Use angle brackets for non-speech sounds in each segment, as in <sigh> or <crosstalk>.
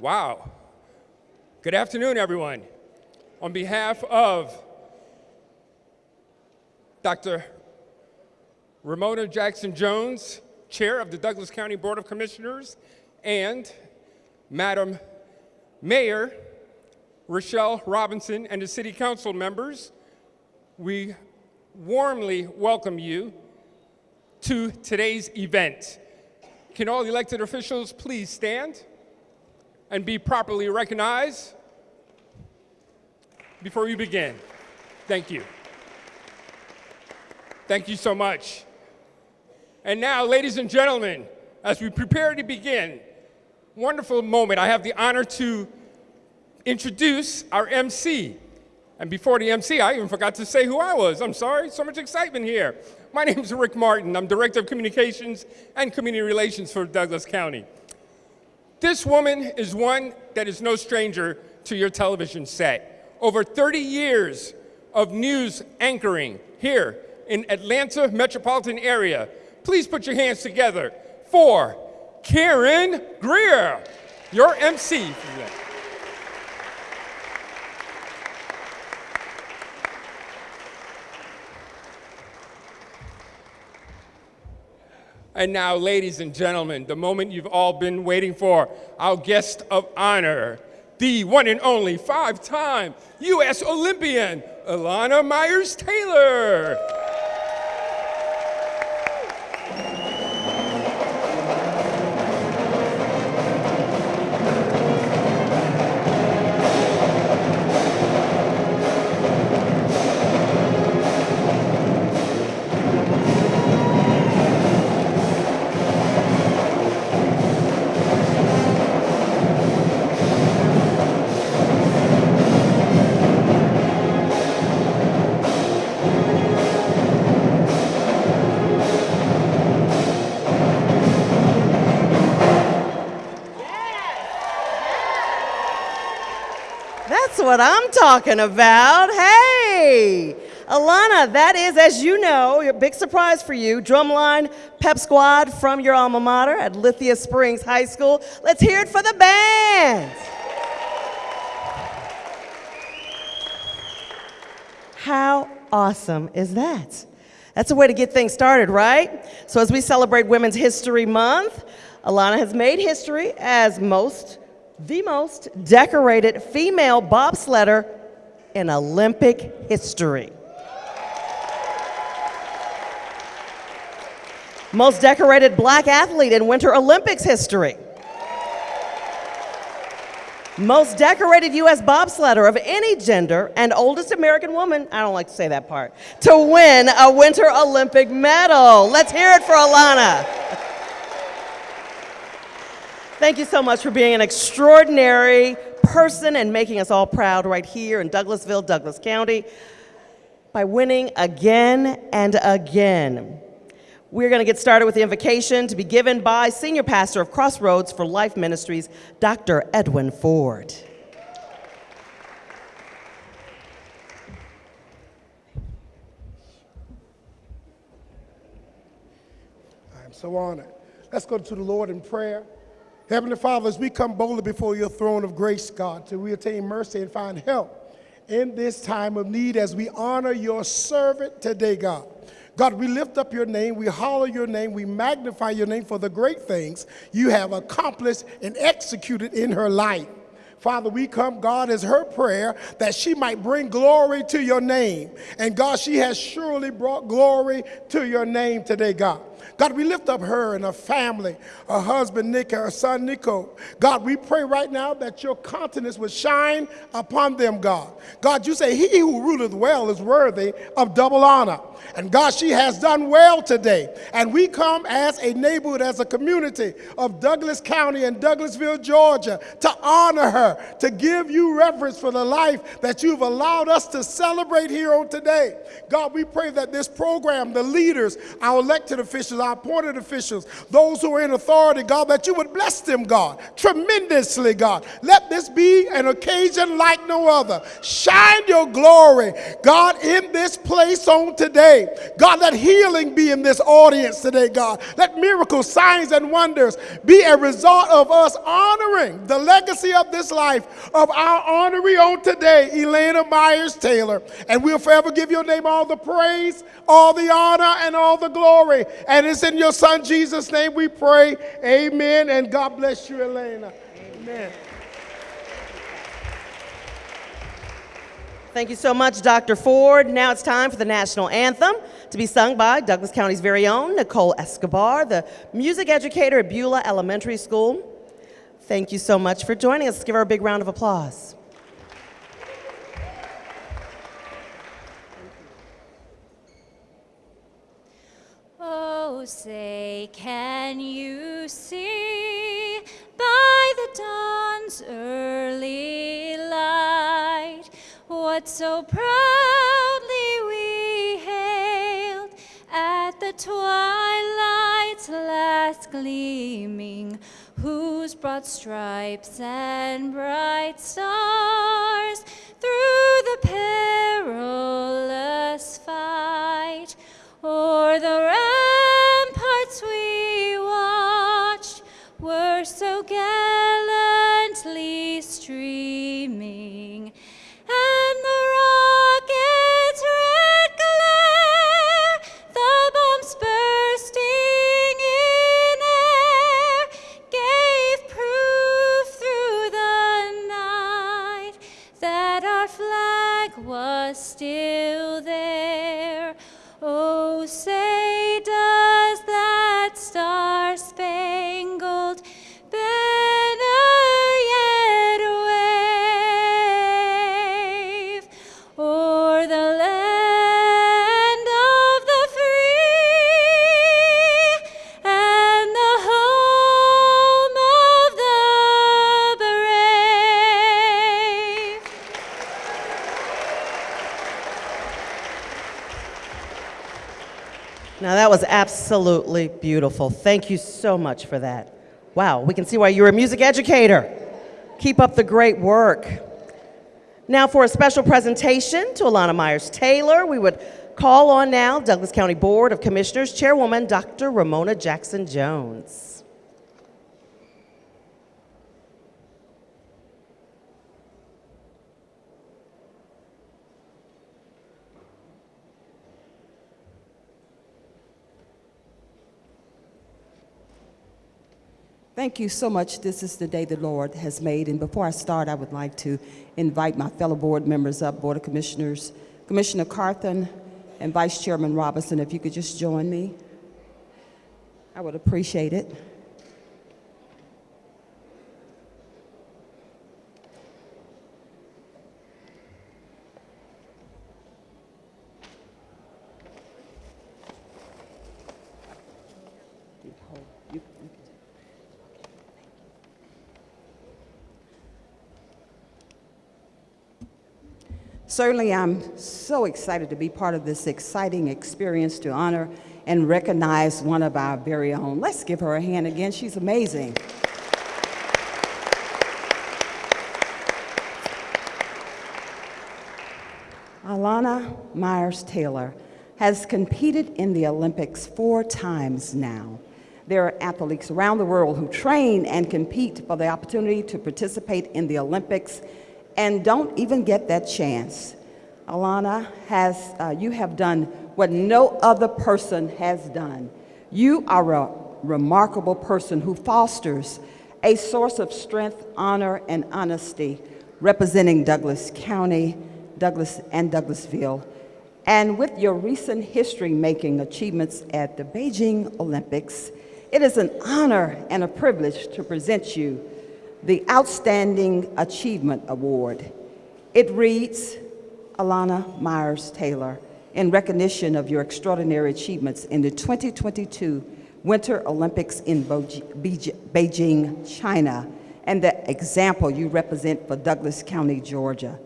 Wow. Good afternoon, everyone. On behalf of Dr. Romona Jackson Jones, Chair of the Douglas County Board of Commissioners, and Madam Mayor Rochelle Robinson and the City Council members, we warmly welcome you to today's event. Can all elected officials please stand and be properly recognized before we begin? Thank you. Thank you so much. And now, ladies and gentlemen, as we prepare to begin, wonderful moment, I have the honor to introduce our MC. And before the MC, I even forgot to say who I was. I'm sorry, so much excitement here. My <laughs> name is Rick Martin. I'm Director of Communications and Community Relations for Douglas County. This woman is one that is no stranger to your television set. Over 30 years of news anchoring here in Atlanta metropolitan area. Please put your hands together for Karen Greer, your MC. And now, ladies and gentlemen, the moment you've all been waiting for, our guest of honor, the one and only five-time U.S. Olympian, Elana Meyers-Taylor. What I'm talking about. Hey, Elana, that is, as you know, a big surprise for you. Drumline Pep Squad from your alma mater at Lithia Springs High School. Let's hear it for the band. How awesome is that? That's a way to get things started, right? So as we celebrate Women's History Month, Elana has made history as most, the most decorated female bobsledder in Olympic history. Most decorated black athlete in Winter Olympics history. Most decorated U.S. bobsledder of any gender and oldest American woman, I don't like to say that part, to win a Winter Olympic medal. Let's hear it for Elana. Thank you so much for being an extraordinary person and making us all proud right here in Douglasville, Douglas County, by winning again and again. We're going to get started with the invocation to be given by Senior Pastor of Crossroads for Life Ministries, Dr. Edwin Ford. I am so honored. Let's go to the Lord in prayer. Heavenly Father, as we come boldly before your throne of grace, God, to we attain mercy and find help in this time of need as we honor your servant today, God. God, we lift up your name, we holler your name, we magnify your name for the great things you have accomplished and executed in her life. Father, we come, God, as her prayer that she might bring glory to your name. And God, she has surely brought glory to your name today, God. God, we lift up her and her family, her husband Nick, her son Nico. God, we pray right now that your countenance would shine upon them, God. God, you say, He who ruleth well is worthy of double honor. And God, she has done well today. And we come as a neighborhood, as a community of Douglas County and Douglasville, Georgia, to honor her, to give you reverence for the life that you've allowed us to celebrate here on today. God, we pray that this program, the leaders, our elected officials, officials, our appointed officials, those who are in authority, God, that you would bless them, God, tremendously, God. Let this be an occasion like no other. Shine your glory, God, in this place on today. God, let healing be in this audience today, God. Let miracles, signs, and wonders be a result of us honoring the legacy of this life of our honoree on today, Elana Meyers Taylor. And we'll forever give your name all the praise, all the honor, and all the glory. And it's in your son Jesus' name we pray. Amen. And God bless you, Elana. Amen. Thank you so much, Dr. Ford. Now it's time for the national anthem to be sung by Douglas County's very own Nicole Escobar, the music educator at Beulah Elementary School. Thank you so much for joining us. Let's give her a big round of applause. Oh, say, can you see by the dawn's early light what so proudly we hailed at the twilight's last gleaming, whose broad stripes and bright stars through the perilous that was absolutely beautiful. Thank you so much for that. Wow, we can see why you're a music educator. Keep up the great work. Now, for a special presentation to Elana Meyers Taylor, we would call on now Douglas County Board of Commissioners Chairwoman Dr. Romona Jackson Thank you so much. This is the day the Lord has made. And before I start, I would like to invite my fellow board members up, Board of Commissioners, Commissioner Carthen and Vice Chairman Robinson, if you could just join me. I would appreciate it. Certainly, I'm so excited to be part of this exciting experience to honor and recognize one of our very own. Let's give her a hand again. She's amazing. Elana Meyers Taylor has competed in the Olympics four times now. There are athletes around the world who train and compete for the opportunity to participate in the Olympics and don't even get that chance. Elana, has, uh, you have done what no other person has done. You are a remarkable person who fosters a source of strength, honor, and honesty representing Douglas County, Douglas, and Douglasville. And with your recent history-making achievements at the Beijing Olympics, it is an honor and a privilege to present you the Outstanding Achievement Award. It reads, Elana Meyers Taylor, in recognition of your extraordinary achievements in the 2022 Winter Olympics in Beijing, China, and the example you represent for Douglas County, Georgia.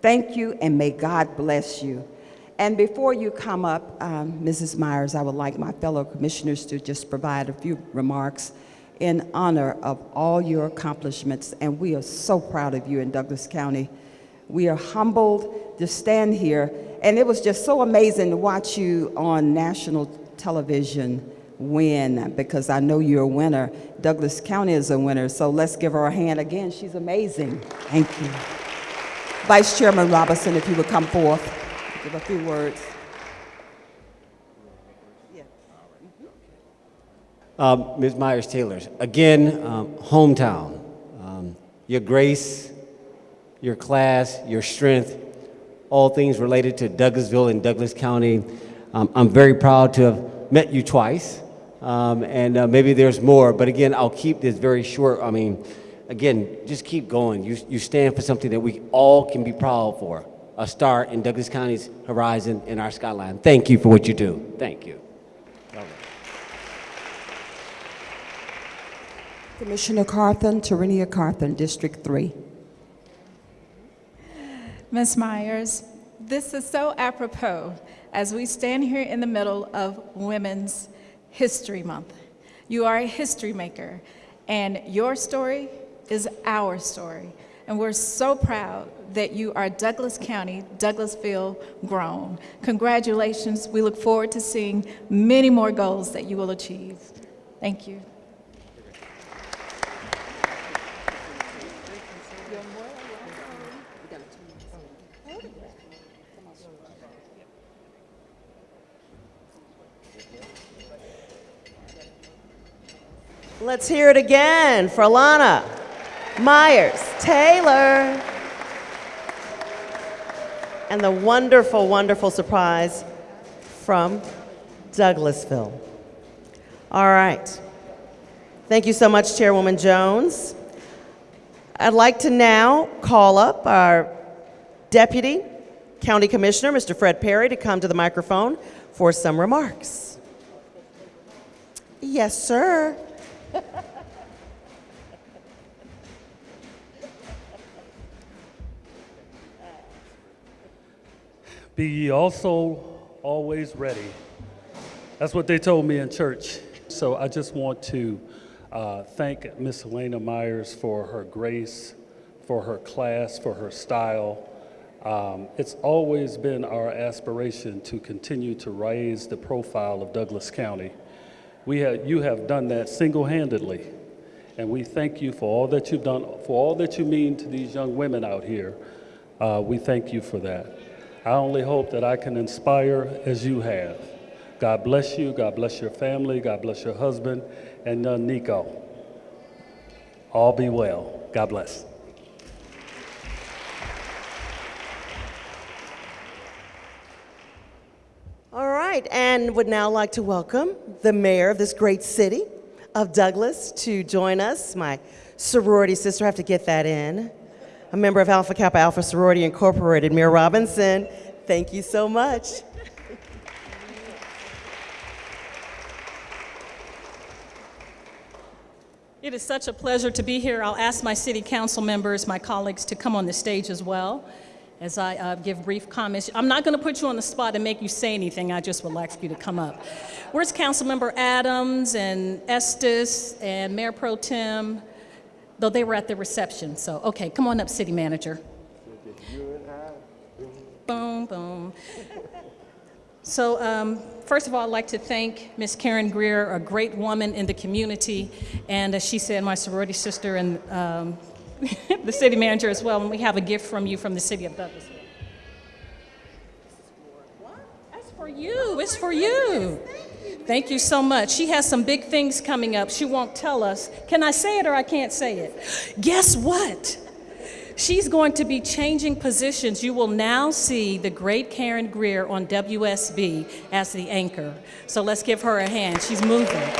Thank you, and may God bless you. And before you come up, um, Mrs. Meyers, I would like my fellow commissioners to just provide a few remarks in honor of all your accomplishments, and we are so proud of you in Douglas County. We are humbled to stand here, and it was just so amazing to watch you on national television win because I know you're a winner. Douglas County is a winner, so let's give her a hand again. She's amazing. Thank you. Vice Chairman Robinson, if you would come forth, give a few words. Um, Ms. Meyers Taylor, again, um, hometown. Um, your grace, your class, your strength, all things related to Douglasville and Douglas County. Um, I'm very proud to have met you twice, um, and uh, maybe there's more, but again, I'll keep this very short. I mean, again, just keep going. You, you stand for something that we all can be proud for a star in Douglas County's horizon and our skyline. Thank you for what you do. Thank you. Commissioner Carthen, Tarenia Carthen, District 3. Ms. Meyers, this is so apropos as we stand here in the middle of Women's History Month. You are a history maker, and your story is our story. And we're so proud that you are Douglas County, Douglasville grown. Congratulations. We look forward to seeing many more goals that you will achieve. Thank you. Let's hear it again for Elana Meyers Taylor. And the wonderful, wonderful surprise from Douglasville. All right. Thank you so much, Chairwoman Jones. I'd like to now call up our Deputy County Commissioner, Mr. Fred Perry, to come to the microphone for some remarks. Yes, sir. <laughs> Be ye also always ready. That's what they told me in church. So I just want to uh, thank Miss Elana Meyers for her grace, for her class, for her style. Um, it's always been our aspiration to continue to raise the profile of Douglas County. We have, you have done that single-handedly, and we thank you for all that you've done, for all that you mean to these young women out here. Uh, we thank you for that. I only hope that I can inspire as you have. God bless you. God bless your family. God bless your husband and uh, Nico. All be well. God bless. Right, and would now like to welcome the mayor of this great city of Douglas to join us. My sorority sister, I have to get that in. A member of Alpha Kappa Alpha Sorority Incorporated, Mayor Robinson. Thank you so much. It is such a pleasure to be here. I'll ask my city council members, my colleagues, to come on the stage as well as I uh, give brief comments. I'm not going to put you on the spot and make you say anything. I just would like you to come up. Where's Councilmember Adams and Estes and Mayor Pro Tem? Though they were at the reception. So, okay, come on up, City Manager. Boom, boom. So, um, first of all, I'd like to thank Ms. Karen Greer, a great woman in the community, and as she said, my sorority sister and um, <laughs> the city manager as well, and we have a gift from you from the city of Douglasville. What? That's for you. Oh it's for you. Thank you so much. She has some big things coming up. She won't tell us. Can I say it or I can't say it? Guess what? She's going to be changing positions. You will now see the great Karen Greer on WSB as the anchor. So let's give her a hand. She's moving.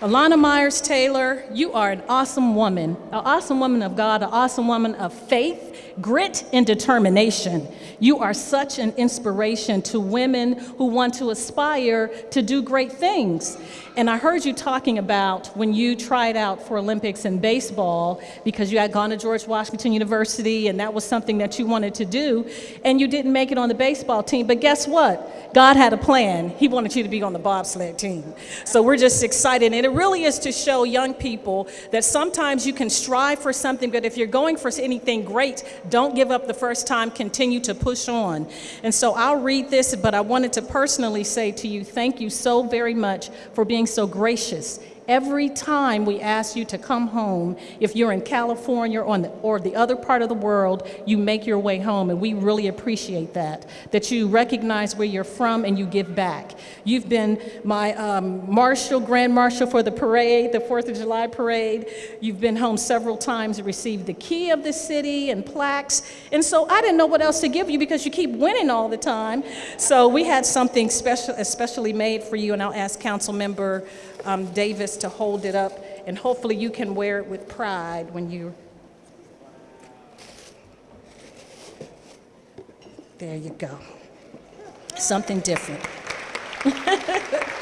Elana Meyers Taylor, you are an awesome woman, an awesome woman of God, an awesome woman of faith. grit and determination. You are such an inspiration to women who want to aspire to do great things. And I heard you talking about when you tried out for Olympics in baseball because you had gone to George Washington University and that was something that you wanted to do, and you didn't make it on the baseball team. But guess what? God had a plan. He wanted you to be on the bobsled team. So we're just excited. And it really is to show young people that sometimes you can strive for something, but if you're going for anything great, don't give up the first time, continue to push on. And so I'll read this, but I wanted to personally say to you, thank you so very much for being so gracious. Every time we ask you to come home, if you're in California or, the, or the other part of the world, you make your way home, and we really appreciate that. That you recognize where you're from and you give back. You've been my um, marshal, grand marshal for the parade, the Fourth of July parade. You've been home several times and received the key of the city and plaques. And so I didn't know what else to give you because you keep winning all the time. So we had something special, especially made for you, and I'll ask Council Member um, Davis to hold it up, and hopefully you can wear it with pride when you. There you go. Something different. <laughs>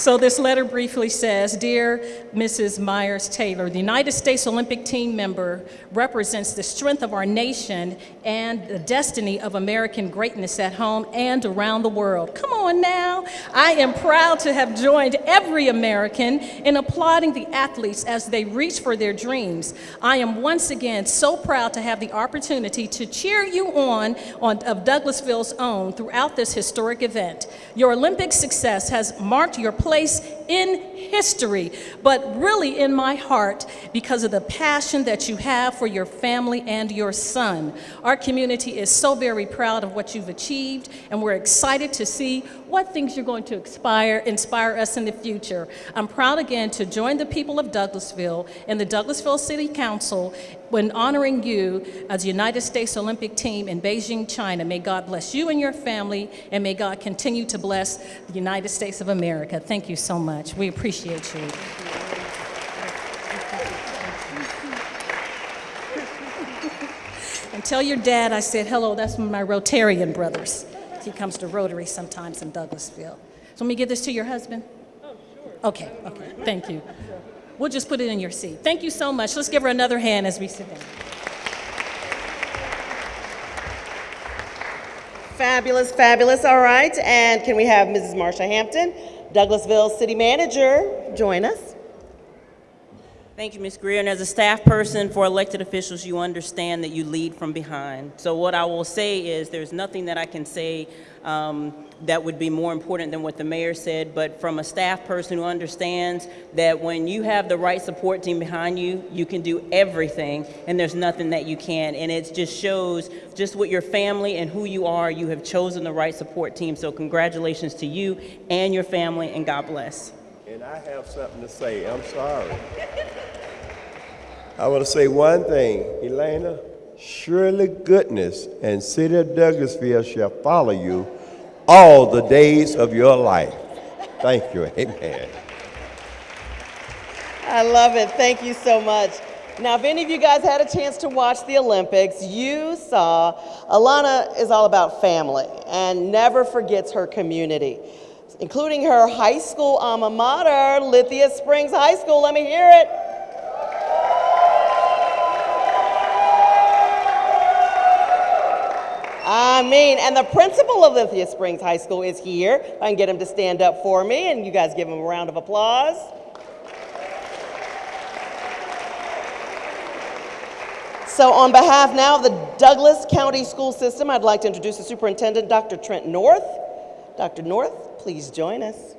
So this letter briefly says, Dear Mrs. Meyers Taylor, the United States Olympic team member represents the strength of our nation and the destiny of American greatness at home and around the world. Come on now. I am proud to have joined every American in applauding the athletes as they reach for their dreams. I am once again so proud to have the opportunity to cheer you on, on of Douglasville's own throughout this historic event. Your Olympic success has marked your place in history, but really in my heart because of the passion that you have for your family and your son. Our community is so very proud of what you've achieved, and we're excited to see what things you're going to inspire, inspire us in the future. I'm proud again to join the people of Douglasville and the Douglasville City Council when honoring you as the United States Olympic team in Beijing, China. May God bless you and your family, and may God continue to bless the United States of America. Thank you so much. We appreciate you. And tell your dad I said hello. That's my Rotarian brothers. He comes to Rotary sometimes in Douglasville. So let me give this to your husband. Oh, sure. Okay, okay. Thank you. We'll just put it in your seat. Thank you so much. Let's give her another hand as we sit down. Fabulous, fabulous. All right. And can we have Mrs. Marsha Hampton, Douglasville City Manager, join us? Thank you, Ms. Greer. And as a staff person for elected officials, you understand that you lead from behind. So what I will say is there's nothing that I can say um, that would be more important than what the mayor said, but from a staff person who understands that when you have the right support team behind you, you can do everything and there's nothing that you can't. And it just shows just what your family and who you are, you have chosen the right support team. So congratulations to you and your family and God bless. And I have something to say. I'm sorry. <laughs> I want to say one thing, Elana. Surely goodness and city of Douglasville shall follow you all the days of your life. Thank you. Amen. I love it. Thank you so much. Now, if any of you guys had a chance to watch the Olympics, you saw Elana is all about family and never forgets her community, including her high school alma mater, Lithia Springs High School. Let me hear it. I mean, and the principal of Lithia Springs High School is here. I can get him to stand up for me, and you guys give him a round of applause. So on behalf now of the Douglas County School System, I'd like to introduce the superintendent, Dr. Trent North. Dr. North, please join us.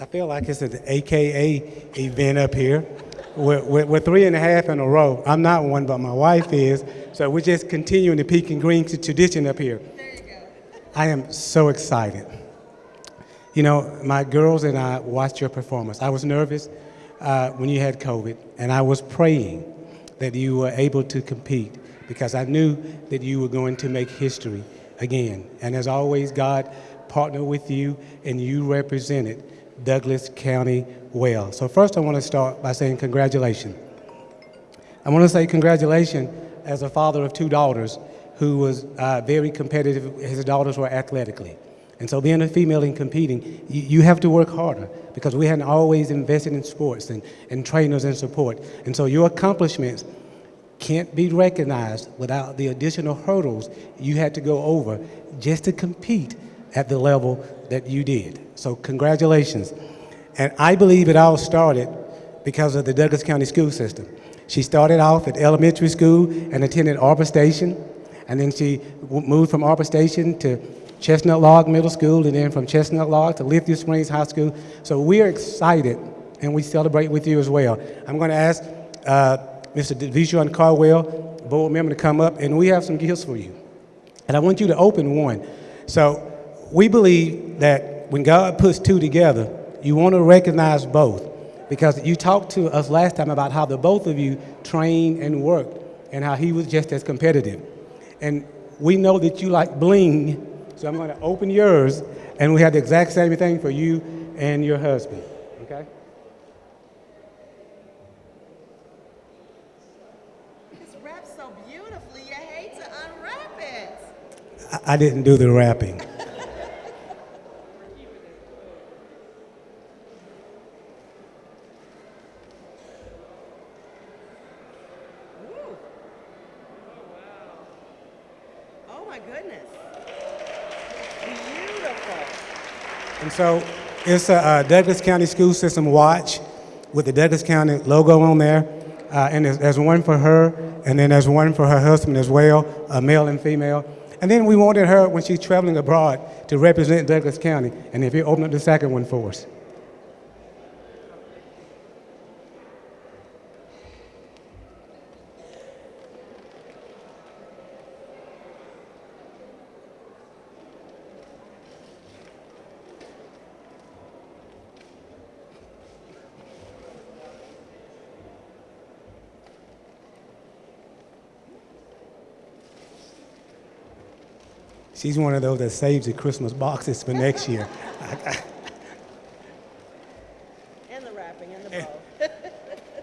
I feel like it's an AKA event up here. We're, we're, we're, three and a half in a row. I'm not one, but my wife is. So we're just continuing the Peak and Green tradition up here. There you go. I am so excited. You know, my girls and I watched your performance. I was nervous uh, when you had COVID, and I was praying that you were able to compete. because I knew that you were going to make history again. And as always, God partnered with you and you represented Douglas County well. So first I want to start by saying congratulations. I want to say congratulations as a father of two daughters who was uh, very competitive. His daughters were athletically. And so being a female and competing, you, you have to work harder because we hadn't always invested in sports and, and trainers and support. And so your accomplishments can't be recognized without the additional hurdles you had to go over just to compete at the level that you did. So congratulations. And I believe it all started because of the Douglas County school system. She started off at elementary school and attended Arbor Station, and then she moved from Arbor Station to Chestnut Log Middle School, and then from Chestnut Log to Lithia Springs High School. So we are excited, and we celebrate with you as well. I'm going to ask uh, Mr. Devijon Carwell, board member, to come up, and we have some gifts for you. And I want you to open one. So we believe that when God puts two together, you want to recognize both. Because you talked to us last time about how the both of you trained and worked and how he was just as competitive. And we know that you like bling, so I'm going to open yours, and we have the exact same thing for you and your husband. Okay? It's wrapped so beautifully, you hate to unwrap it. I, I didn't do the wrapping. My goodness. Beautiful. And so it's a uh, Douglas County School System watch with the Douglas County logo on there. Uh, and there's, there's one for her, and then there's one for her husband as well, a male and female. And then we wanted her, when she's traveling abroad, to represent Douglas County. And if you open up the second one for us. She's one of those that saves the Christmas boxes for next year. <laughs> And the wrapping and the eh. bow. <laughs>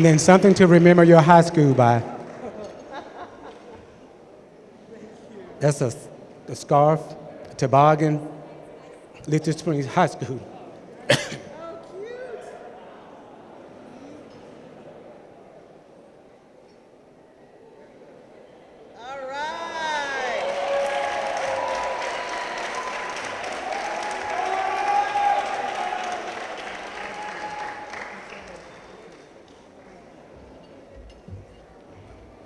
And then something to remember your high school by. That's a, a scarf, a toboggan, Lithia Springs High School.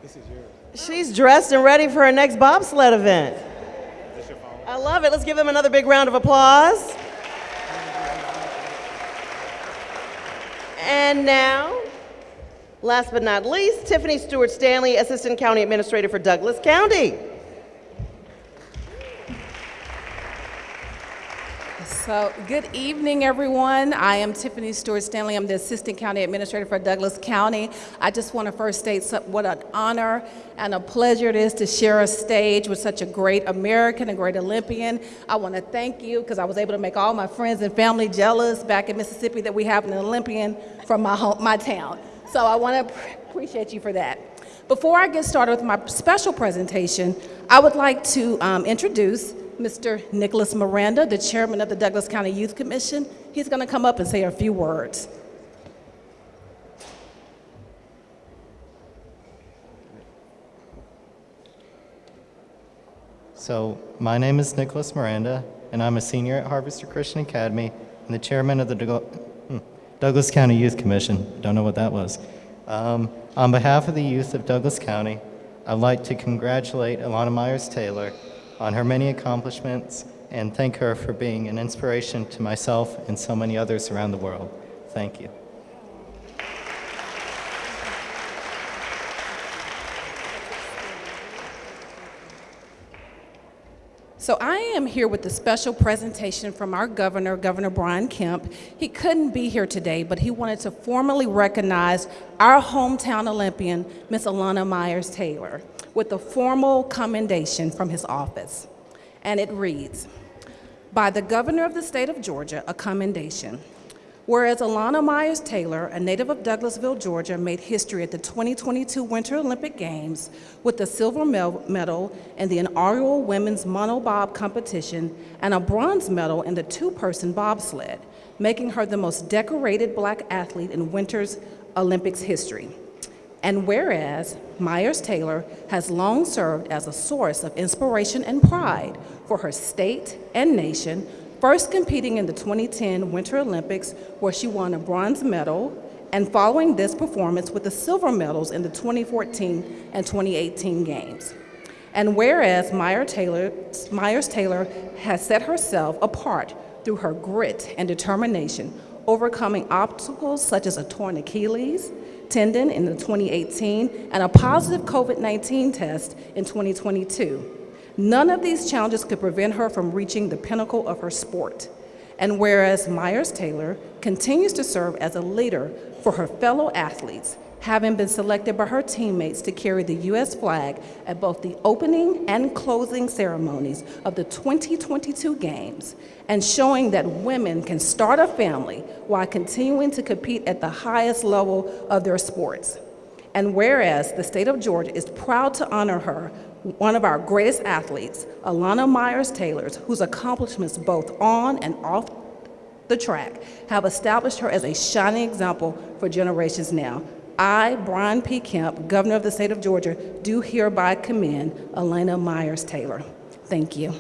This is yours. She's dressed and ready for her next bobsled event. I love it. Let's give them another big round of applause. And now, last but not least, Tiffany Stewart Stanley, Assistant County Administrator for Douglas County. So, good evening, everyone. I am Tiffany Stewart Stanley. I'm the Assistant County Administrator for Douglas County. I just want to first state what an honor and a pleasure it is to share a stage with such a great American, a great Olympian. I want to thank you because I was able to make all my friends and family jealous back in Mississippi that we have an Olympian from my home, my town. So I want to appreciate you for that. Before I get started with my special presentation, I would like to um, introduce Mr. Nicholas Miranda, the chairman of the Douglas County Youth Commission. He's going to come up and say a few words. So, my name is Nicholas Miranda, and I'm a senior at Harvester Christian Academy and the chairman of the Doug- hmm, Douglas County Youth Commission. Don't know what that was. Um, on behalf of the youth of Douglas County, I'd like to congratulate Elana Meyers Taylor on her many accomplishments and thank her for being an inspiration to myself and so many others around the world. Thank you. So I am here with a special presentation from our governor, Governor Brian Kemp. He couldn't be here today, but he wanted to formally recognize our hometown Olympian, Miss Elana Meyers Taylor, with a formal commendation from his office. And it reads, by the governor of the state of Georgia, a commendation. Whereas Elana Meyers Taylor, a native of Douglasville, Georgia, made history at the 2022 Winter Olympic Games with a silver medal in the inaugural women's monobob competition and a bronze medal in the two person bobsled, making her the most decorated black athlete in Winter's Olympics history. And whereas Meyers Taylor has long served as a source of inspiration and pride for her state and nation, first competing in the 2010 Winter Olympics, where she won a bronze medal, and following this performance with the silver medals in the 2014 and 2018 Games. And whereas Meyers Taylor, Meyers Taylor has set herself apart through her grit and determination, overcoming obstacles such as a torn Achilles, tendon in the 2018 and a positive COVID 19 test in 2022. None of these challenges could prevent her from reaching the pinnacle of her sport. And whereas Meyers Taylor continues to serve as a leader for her fellow athletes, having been selected by her teammates to carry the U.S. flag at both the opening and closing ceremonies of the 2022 Games, and showing that women can start a family while continuing to compete at the highest level of their sports. And whereas the state of Georgia is proud to honor her, one of our greatest athletes, Elana Meyers Taylor, whose accomplishments both on and off the track have established her as a shining example for generations now. I, Brian P. Kemp, Governor of the state of Georgia, do hereby commend Elana Meyers Taylor. Thank you.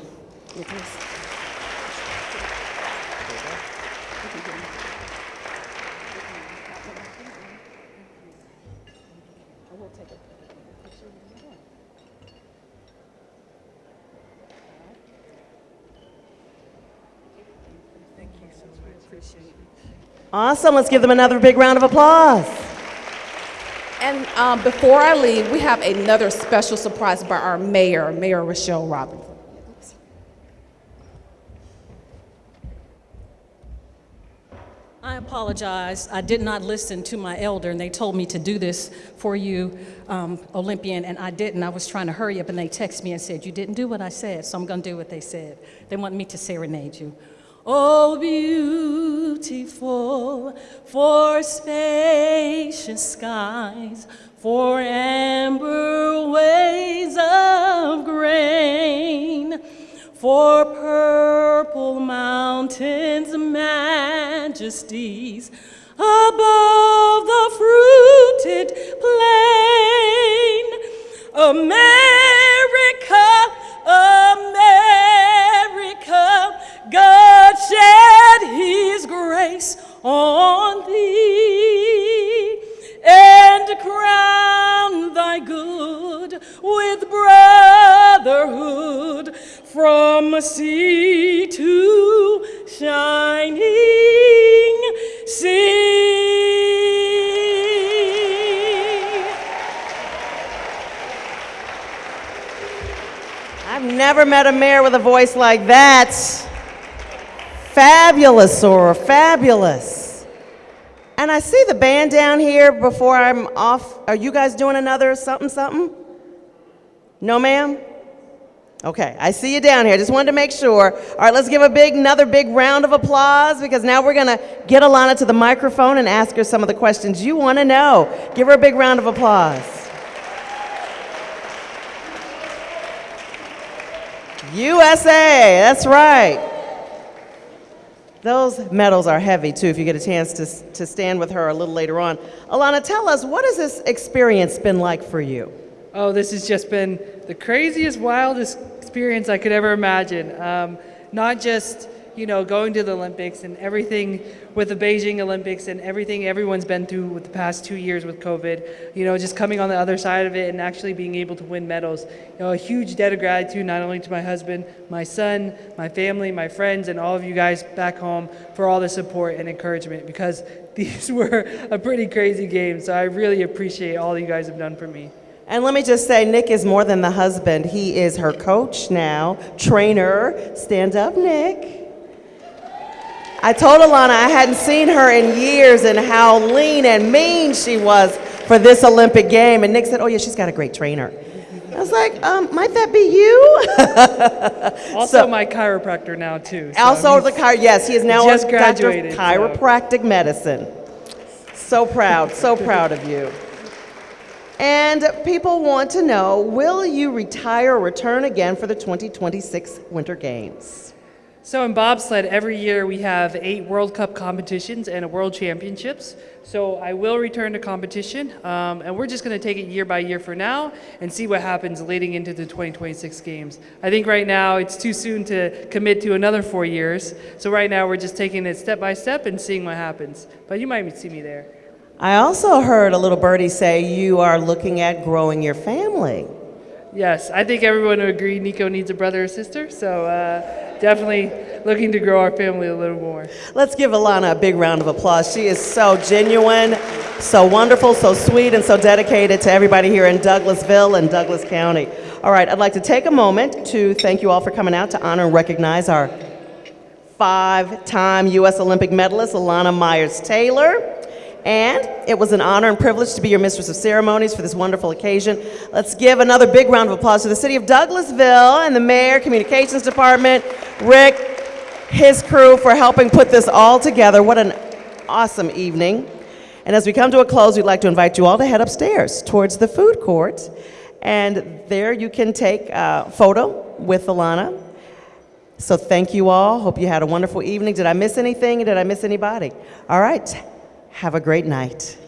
Awesome. Let's give them another big round of applause. And um, before I leave, we have another special surprise by our mayor, Mayor Rochelle Robinson. I apologize. I did not listen to my elder, and they told me to do this for you, um, Olympian, and I didn't. I was trying to hurry up, and they texted me and said, You didn't do what I said, so I'm going to do what they said. They want me to serenade you. Oh, beautiful for spacious skies, for amber waves of grain, for purple mountains, majesties above the fruited plain. America, America, God shed his grace on thee and crown thy good with brotherhood from sea to shining sea. I've never met a mayor with a voice like that. Fabulous, Sora, fabulous. And I see the band down here before I'm off. Are you guys doing another something, something? No, ma'am? Okay, I see you down here. Just wanted to make sure. All right, let's give a big, another big round of applause because now we're going to get Elana to the microphone and ask her some of the questions you want to know. Give her a big round of applause. USA, that's right. Those medals are heavy too, if you get a chance to, to stand with her a little later on. Elana, tell us, what has this experience been like for you? Oh, this has just been the craziest, wildest experience I could ever imagine. Um, not just you know, going to the Olympics and everything with the Beijing Olympics and everything everyone's been through with the past two years with COVID, you know, just coming on the other side of it and actually being able to win medals. You know, a huge debt of gratitude not only to my husband, my son, my family, my friends, and all of you guys back home for all the support and encouragement because <laughs> these were a pretty crazy game. So I really appreciate all you guys have done for me. And let me just say, Nick is more than the husband. He is her coach now, trainer. Stand up, Nick. I told Elana I hadn't seen her in years and how lean and mean she was for this Olympic game. And Nick said, Oh, yeah, she's got a great trainer. I was like, um, Might that be you? <laughs> Also, So- my chiropractor now too. so also, the chi- yes, he is now just a doctor of graduated. so- chiropractic medicine. So proud, so proud of you. And people want to know will you retire or return again for the 2026 Winter Games? So in bobsled, every year we have eight World Cup competitions and a World Championships. So I will return to competition, um, and we're just going to take it year by year for now and see what happens leading into the 2026 games. I think right now it's too soon to commit to another four years. So right now we're just taking it step by step and seeing what happens. But you might see me there. I also heard a little birdie say you are looking at growing your family. Yes, I think everyone would agree Nico needs a brother or sister. So uh, definitely looking to grow our family a little more. Let's give Elana a big round of applause. She is so genuine, so wonderful, so sweet, and so dedicated to everybody here in Douglasville and Douglas County. All right, I'd like to take a moment to thank you all for coming out to honor and recognize our five time U.S. Olympic medalist, Elana Meyers Taylor. And it was an honor and privilege to be your mistress of ceremonies for this wonderful occasion. Let's give another big round of applause to the city of Douglasville and the mayor, communications department, Rick, his crew for helping put this all together. What an awesome evening. And as we come to a close, we'd like to invite you all to head upstairs towards the food court. And there you can take a photo with Elana. So thank you all. Hope you had a wonderful evening. Did I miss anything? Did I miss anybody? All right. Have a great night.